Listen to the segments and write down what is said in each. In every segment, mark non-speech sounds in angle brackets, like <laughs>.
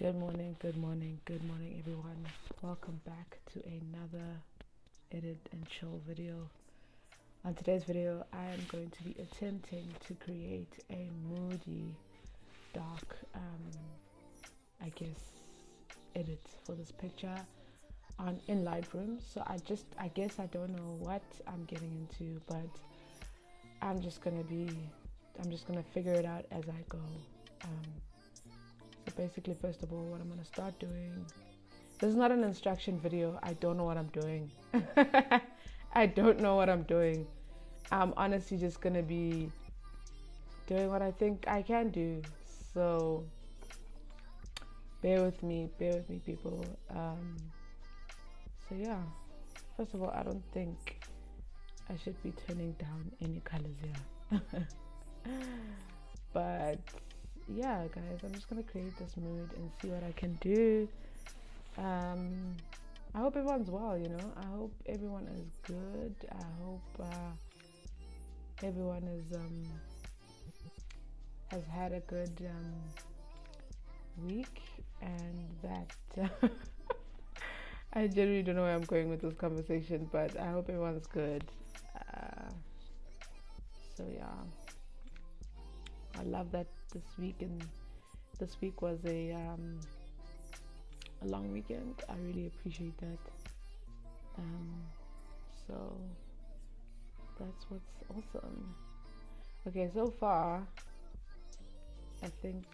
Good morning, good morning, good morning, everyone. Welcome back to another edit and chill video. On today's video, I am going to be attempting to create a moody, dark, um, I guess, edit for this picture on in Lightroom. So I just, I guess, I don't know what I'm getting into, but I'm just gonna be, I'm just gonna figure it out as I go. Um, basically, first of all, what I'm gonna start doing. This is not an instruction video. I don't know what I'm doing. <laughs> I don't know what I'm doing. I'm honestly just gonna be doing what I think I can do. So bear with me, bear with me, people. Um, so yeah, first of all, I don't think I should be turning down any colors here. <laughs> but yeah, guys, I'm just gonna create this mood and see what I can do. Um, I hope everyone's well, you know. I hope everyone is good. I hope uh, everyone is um, has had a good um, week and that <laughs> I generally don't know where I'm going with this conversation, but I hope everyone's good. Uh, so yeah, I love that this week and this week was a um, a long weekend. I really appreciate that. Um, so that's what's awesome. Okay, so far, I think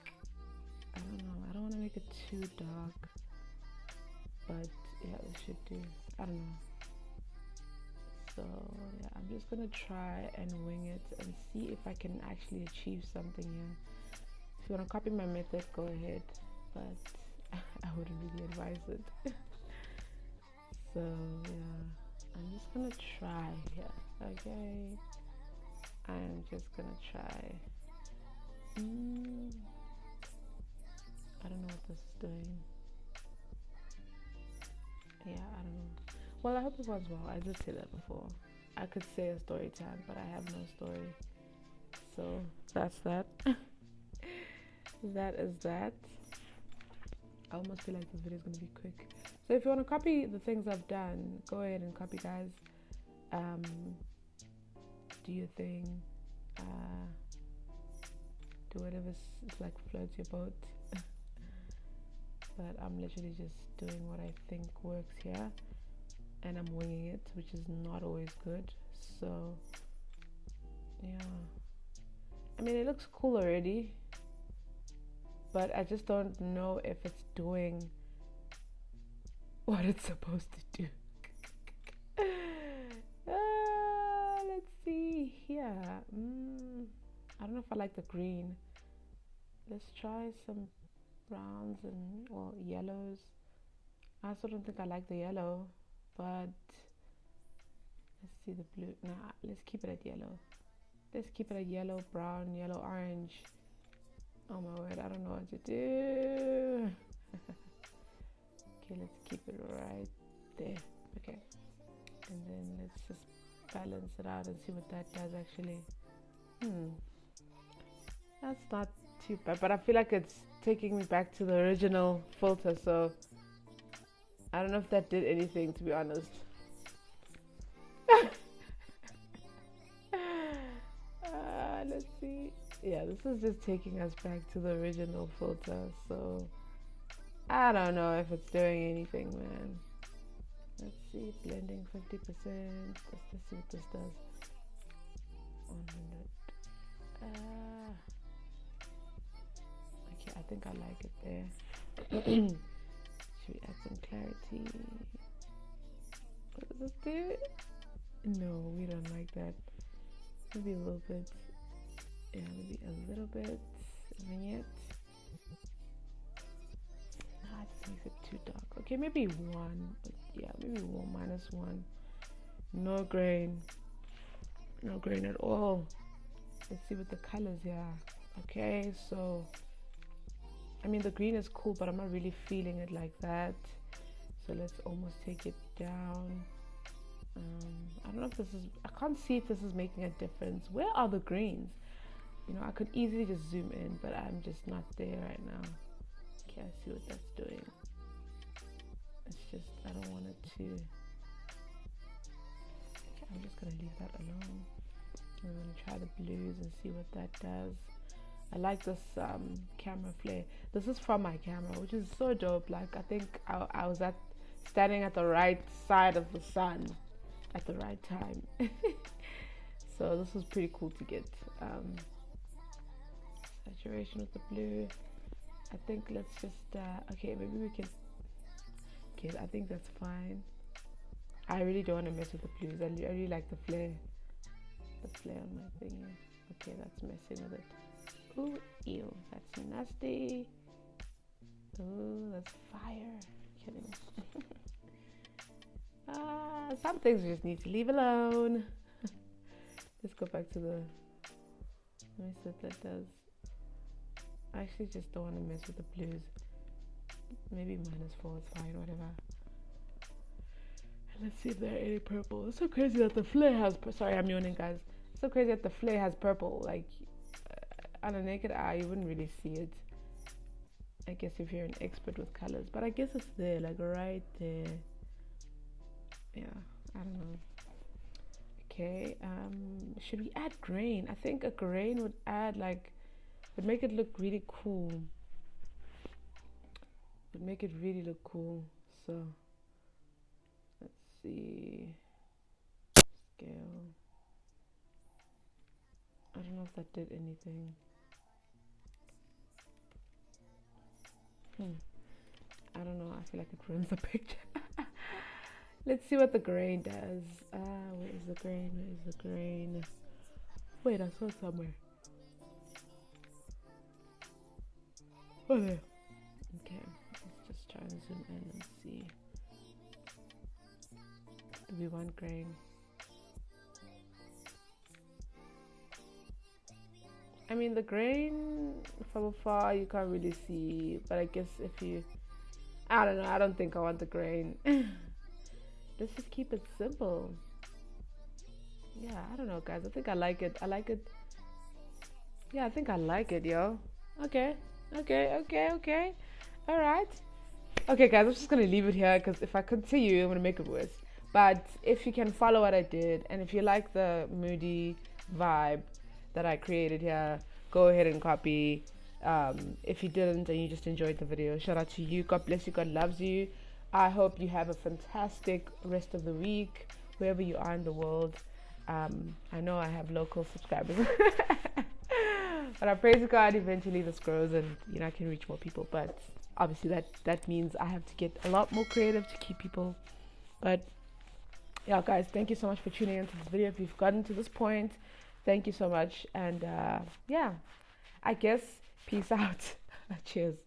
I don't know. I don't want to make it too dark, but yeah, it should do. I don't know. So yeah, I'm just gonna try and wing it and see if I can actually achieve something here. You wanna copy my method, go ahead, but <laughs> I wouldn't really advise it. <laughs> so yeah, I'm just gonna try here. Okay, I'm just gonna try. Mm, I don't know what this is doing. Yeah, I don't know. Well, I hope it was well. I did say that before. I could say a story time, but I have no story. So that's that. <laughs> that is that. I almost feel like this video is going to be quick. So if you want to copy the things I've done, go ahead and copy, guys. Um, do your thing. Uh, do whatever like floats your boat. <laughs> but I'm literally just doing what I think works here and I'm winging it, which is not always good. So, yeah. I mean, it looks cool already, but I just don't know if it's doing what it's supposed to do. uh, <laughs> let's see here. Mm, I don't know if I like the green. Let's try some browns and well yellows. I also don't think I like the yellow, but let's see the blue. Nah, let's keep it at yellow. Let's keep it at yellow, brown, yellow, orange. Oh my word, I don't know what to do. <laughs> okay, let's keep it right there. Okay, and then let's just balance it out and see what that does actually. Hmm, that's not too bad, but I feel like it's taking me back to the original filter, so I don't know if that did anything to be honest. uh, <laughs> let's see. Yeah, this is just taking us back to the original filter, so I don't know if it's doing anything, man. Let's see, blending 50%. Let's, see what this does. 100. Uh, I think I like it there. <clears throat> Should we add some clarity? What does this do? No, we don't like that. Maybe a little bit. Maybe a little bit. Vignette. Nah, it makes it too dark. Okay, maybe one. But yeah, maybe one minus one. No grain. No grain at all. Let's see what the colors here. Okay, so I mean the green is cool but I'm not really feeling it like that so let's almost take it down um, I don't know if this is I can't see if this is making a difference where are the greens you know I could easily just zoom in but I'm just not there right now Okay, I see what that's doing. It's just, I don't want it to. Okay, I'm just gonna leave that alone. I'm gonna try the blues and see what that does. I like this um, camera flare. This is from my camera, which is so dope. Like I think I, I was at standing at the right side of the sun at the right time. <laughs> so this was pretty cool to get. Um, saturation with the blue. I think let's just uh, okay. Maybe we can. Okay, I think that's fine. I really don't want to mess with the blues. I, I really like the flare. The flare on my thing. Okay, that's messing with it. Ooh, ew, that's nasty. Ooh, that's fire. Kidding. <laughs> ah, some things we just need to leave alone. <laughs> Let's go back to the. Let me see what that does. I actually just don't want to mess with the blues. Maybe minus four is fine, whatever. And let's see if there are any purple. It's so crazy that the flare has. Sorry, I'm yawning, guys. It's so crazy that the flare has purple. Like on a naked eye you wouldn't really see it I guess if you're an expert with colors but I guess it's there like right there yeah I don't know okay um should we add grain I think a grain would add like would make it look really cool would make it really look cool so let's see scale I don't know if that did anything Hmm. I don't know. I feel like it ruins the <laughs> picture. Let's see what the grain does. Ah, uh, where is the grain? Where is the grain? Wait, I saw somewhere. There. Okay, let's just try and zoom in and see. Do we want grain? I mean, the grain from afar you can't really see, but I guess if you, I don't know, I don't think I want the grain. <laughs> Let's just keep it simple. Yeah, I don't know, guys. I think I like it. I like it. Yeah, I think I like it, yo. Okay, okay, okay, okay. All right. Okay, guys, I'm just gonna leave it here because if I continue, I'm gonna make it worse. But if you can follow what I did, and if you like the moody vibe, that I created here, go ahead and copy. Um, if you didn't and you just enjoyed the video, shout out to you. God bless you. God loves you. I hope you have a fantastic rest of the week, wherever you are in the world. Um, I know I have local subscribers, <laughs> but I praise God. Eventually, this grows, and you know I can reach more people. But obviously, that that means I have to get a lot more creative to keep people. But yeah, guys, thank you so much for tuning into this video. If you've gotten to this point, Thank you so much. And uh, yeah, I guess peace <laughs> out. Cheers.